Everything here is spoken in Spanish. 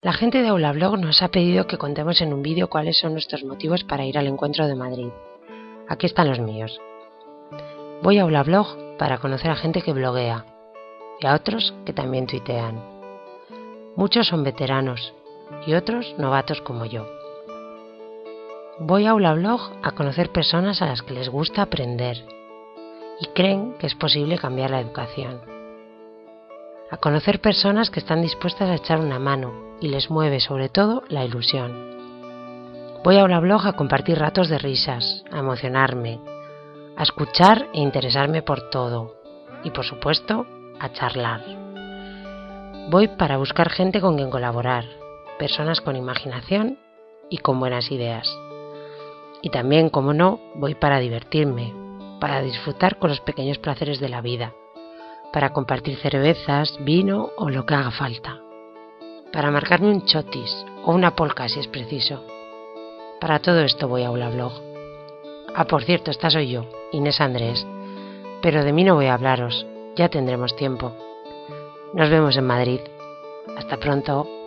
La gente de Aulablog nos ha pedido que contemos en un vídeo cuáles son nuestros motivos para ir al encuentro de Madrid. Aquí están los míos. Voy a Aulablog para conocer a gente que bloguea y a otros que también tuitean. Muchos son veteranos y otros novatos como yo. Voy a Aulablog a conocer personas a las que les gusta aprender y creen que es posible cambiar la educación. A conocer personas que están dispuestas a echar una mano y les mueve sobre todo la ilusión. Voy a Aulablog a compartir ratos de risas, a emocionarme, a escuchar e interesarme por todo y por supuesto a charlar. Voy para buscar gente con quien colaborar, personas con imaginación y con buenas ideas. Y también, como no, voy para divertirme, para disfrutar con los pequeños placeres de la vida, para compartir cervezas, vino o lo que haga falta, para marcarme un chotis o una polka si es preciso. Para todo esto voy a Blog. Ah, por cierto, esta soy yo, Inés Andrés, pero de mí no voy a hablaros, ya tendremos tiempo. Nos vemos en Madrid. Hasta pronto.